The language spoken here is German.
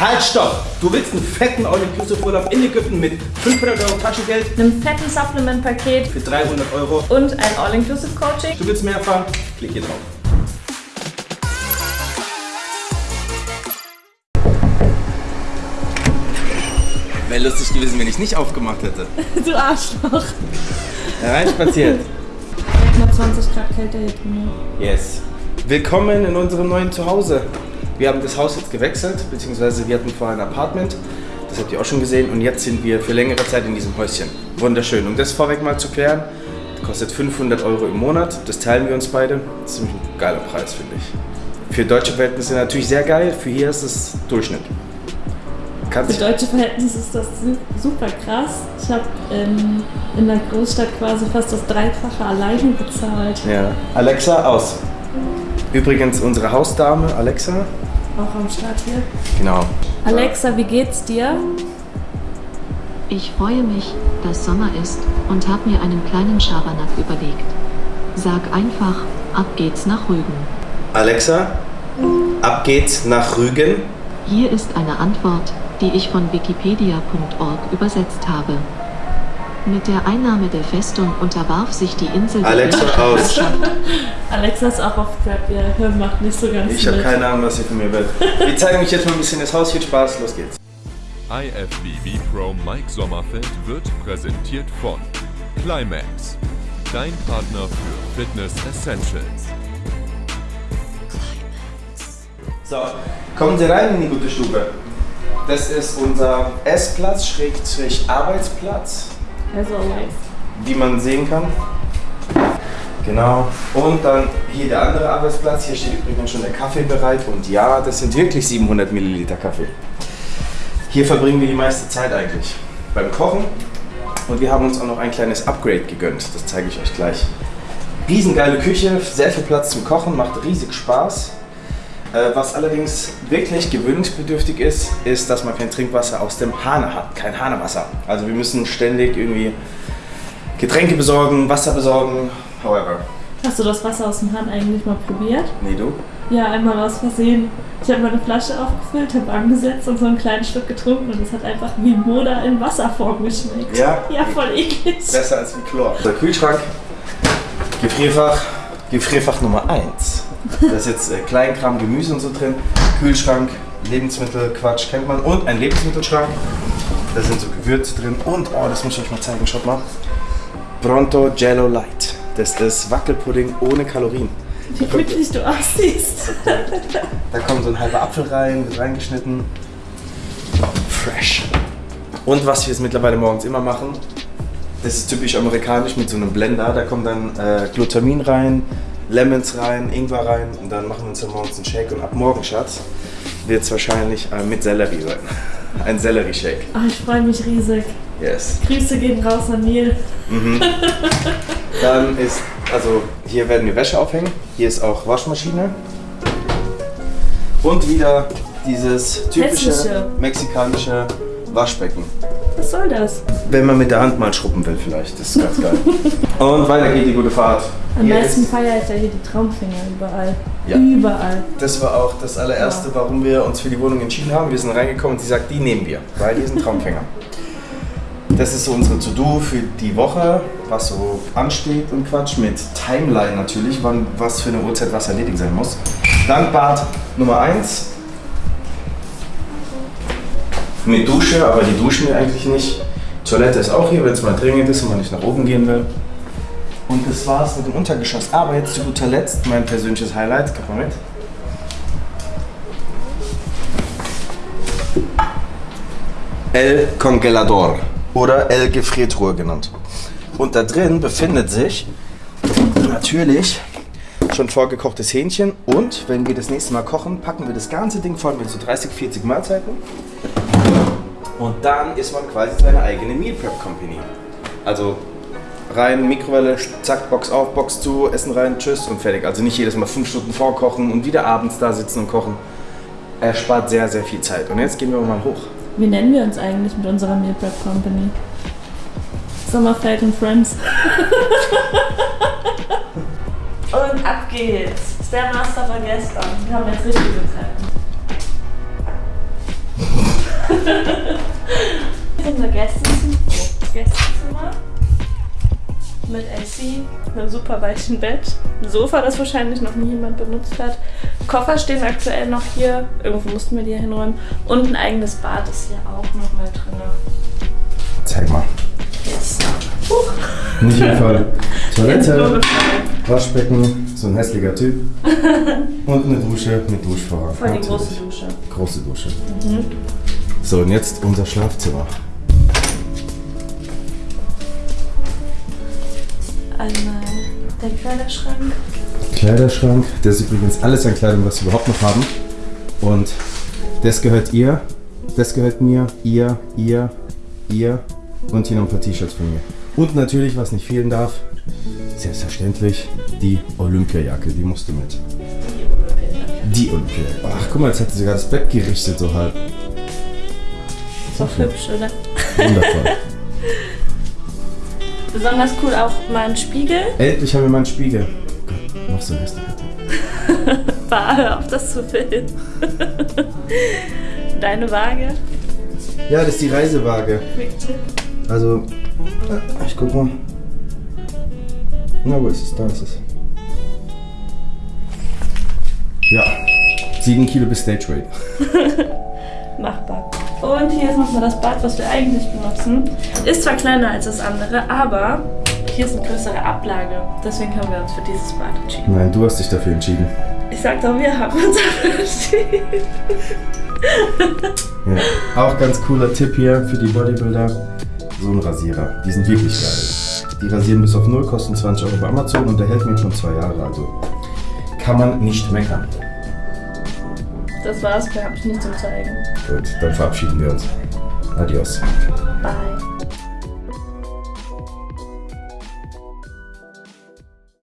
Halt, stopp! Du willst einen fetten All-Inclusive-Urlaub in Ägypten mit 500 Euro Taschengeld einem fetten Supplement-Paket für 300 Euro. und ein All-Inclusive-Coaching. Du willst mehr erfahren? Klick hier drauf. Wäre lustig gewesen, wenn ich nicht aufgemacht hätte. Du Arschloch. Hereinspaziert. Mal 20 Grad kälter hier drin. Yes. Willkommen in unserem neuen Zuhause. Wir haben das Haus jetzt gewechselt, beziehungsweise wir hatten vorher ein Apartment. Das habt ihr auch schon gesehen. Und jetzt sind wir für längere Zeit in diesem Häuschen. Wunderschön. Um das vorweg mal zu klären, kostet 500 Euro im Monat. Das teilen wir uns beide. Das ist ziemlich ein geiler Preis, finde ich. Für deutsche Verhältnisse natürlich sehr geil. Für hier ist es Durchschnitt. Kannst Für deutsche Verhältnisse ist das su- super krass. Ich habe ähm, in der Großstadt quasi fast das Dreifache alleine bezahlt. Ja. Alexa, aus. Übrigens unsere Hausdame, Alexa. Auch am Start hier. Genau. Alexa, wie geht's dir? Ich freue mich, dass Sommer ist und habe mir einen kleinen Schabernack überlegt. Sag einfach, ab geht's nach Rügen. Alexa, ab geht's nach Rügen. Hier ist eine Antwort, die ich von wikipedia.org übersetzt habe. Mit der Einnahme der Festung unterwarf sich die Insel der Alexa, aus. Alexa ist auch auf Trap, ihr Hirn macht nicht so ganz Ich habe keine Ahnung, was ihr von mir wollt. Wir zeigen euch jetzt mal ein bisschen das Haus. Viel Spaß, los geht's. IFBB Pro Mike Sommerfeld wird präsentiert von Climax, dein Partner für Fitness Essentials. So, kommen Sie rein in die gute Stube. Das ist unser Essplatz, Schrägstrich Arbeitsplatz, As always. wie man sehen kann. Genau. Und dann hier der andere Arbeitsplatz. Hier steht übrigens schon der Kaffee bereit. Und ja, das sind wirklich 700 Milliliter Kaffee. Hier verbringen wir die meiste Zeit eigentlich beim Kochen. Und wir haben uns auch noch ein kleines Upgrade gegönnt. Das zeige ich euch gleich. Riesengeile Küche, sehr viel Platz zum Kochen, macht riesig Spaß. Äh, Was allerdings wirklich gewöhnungsbedürftig ist, ist, dass man kein Trinkwasser aus dem Hahn hat, kein Hahnewasser. Also wir müssen ständig irgendwie Getränke besorgen, Wasser besorgen, however. Hast du das Wasser aus dem Hahn eigentlich mal probiert? Nee, du? Ja, einmal aus Versehen. Ich habe meine Flasche aufgefüllt, habe angesetzt und so einen kleinen Schluck getrunken und es hat einfach wie Moda in Wasserform geschmeckt. Ja? Ja, voll eklig. Besser als wie Chlor. Der Kühlschrank, Gefrierfach, Gefrierfach Nummer 1. Da ist jetzt äh, Kleinkram, Gemüse und so drin. Kühlschrank, Lebensmittel, Quatsch, kennt man. Und ein Lebensmittelschrank. Da sind so Gewürze drin. Und, oh, das muss ich euch mal zeigen, schaut mal. Pronto Jello Light. Das ist Wackelpudding ohne Kalorien. Wie glücklich du aussiehst. Da kommt so ein halber Apfel rein, wird reingeschnitten. Fresh. Und was wir jetzt mittlerweile morgens immer machen, das ist typisch amerikanisch mit so einem Blender. Da kommt dann äh, Glutamin rein, Lemons rein, Ingwer rein und dann machen wir uns dann morgens einen Shake. Und ab morgen, Schatz, wird es wahrscheinlich äh, mit Sellerie sein. Ein Sellerie-Shake. Oh, ich freue mich riesig. Yes. Grüße gehen raus an Neil. Dann ist, also hier werden wir Wäsche aufhängen. Hier ist auch Waschmaschine. Und wieder dieses typische Hässliche. mexikanische Waschbecken. Was soll das? Wenn man mit der Hand mal schrubben will vielleicht, das ist ganz geil. Und weiter geht die gute Fahrt. Am meisten ich ja hier die Traumfinger überall. Ja. Überall. das war auch das allererste, warum wir uns für die Wohnung entschieden haben. Wir sind reingekommen und sie sagt, die nehmen wir, weil die sind Traumfänger. Das ist so unsere To-Do für die Woche, was so ansteht und Quatsch, mit Timeline natürlich, wann was für eine Uhrzeit was erledigt sein muss. Dann Bad Nummer 1. Mit Dusche, aber die duschen wir eigentlich nicht. Toilette ist auch hier, wenn es mal dringend ist und man nicht nach oben gehen will. Und das war's mit dem Untergeschoss. Aber jetzt zu guter Letzt mein persönliches Highlight. Guck mal mit. El Congelador oder El Gefriertruhe genannt. Und da drin befindet sich natürlich schon vorgekochtes Hähnchen und wenn wir das nächste Mal kochen, packen wir das ganze Ding voll mit so 30, 40 Mahlzeiten. Und dann ist man quasi seine eigene Meal Prep Company. Also rein, Mikrowelle, zack, Box auf, Box zu, Essen rein, tschüss und fertig. Also nicht jedes Mal fünf Stunden vorkochen und wieder abends da sitzen und kochen. Er spart sehr, sehr viel Zeit. Und jetzt gehen wir mal hoch. Wie nennen wir uns eigentlich mit unserer Meal Prep Company? Sommerfeld und Friends. und ab geht's. Das ist der Master von gestern. Wir haben jetzt richtige Treppen. Hier ist unser Gästezimmer. Mit AC, einem super weichen Bett, ein Sofa, das wahrscheinlich noch nie jemand benutzt hat. Koffer stehen aktuell noch hier. Irgendwo mussten wir die ja hinräumen. Und ein eigenes Bad ist hier auch noch mal drin. Zeig mal. Yes. Nicht jeden Fall. Toilette. Waschbecken, so ein hässlicher Typ. Und eine Dusche mit Duschvorhang. Voll die große Dusche. Große Dusche. So, und jetzt unser Schlafzimmer. Einmal der Kleiderschrank. Kleiderschrank. Das ist übrigens alles an Kleidung, was wir überhaupt noch haben. Und das gehört ihr, das gehört mir, ihr, ihr, ihr und hier noch ein paar T-Shirts von mir. Und natürlich, was nicht fehlen darf, selbstverständlich die Olympiajacke, die musste mit. Die Olympiajacke. Ach, guck mal, jetzt hat sie sogar das Bett gerichtet, so halb. Ist auch hübsch, oder? Wundervoll. Besonders cool auch mal ein Spiegel. Endlich haben wir mal einen Spiegel. Gott, noch so ein hässlicher. Bah, hör auf das zu filmen. Deine Waage. Ja, das ist die Reisewaage. Also, ich guck mal. Na, wo ist es? Da ist es. Ja, 7 Kilo bis Stage Weight. Machbar. Und hier ist nochmal das Bad, was wir eigentlich benutzen. Ist zwar kleiner als das andere, aber hier ist eine größere Ablage. Deswegen haben wir uns für dieses Bad entschieden. Nein, du hast dich dafür entschieden. Ich sag doch, wir haben uns dafür entschieden. Ja. Auch ganz cooler Tipp hier für die Bodybuilder. So ein Rasierer. Die sind wirklich geil. Die rasieren bis auf 0, kosten 20 Euro bei Amazon und der hält mir schon zwei Jahre. Also kann man nicht meckern. Das war's, mehr habe ich nicht zum Zeigen. Gut, dann verabschieden wir uns. Adios. Bye.